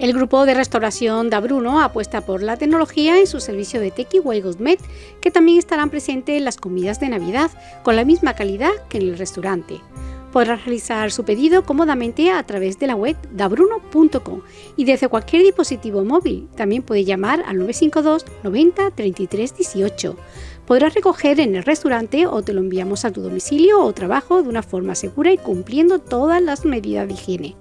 El grupo de restauración da Bruno apuesta por la tecnología en su servicio de Takeaway Gourmet, que también estarán presentes en las comidas de Navidad, con la misma calidad que en el restaurante. Podrá realizar su pedido cómodamente a través de la web dabruno.com y desde cualquier dispositivo móvil. También puede llamar al 952 90 33 18. Podrás recoger en el restaurante o te lo enviamos a tu domicilio o trabajo de una forma segura y cumpliendo todas las medidas de higiene.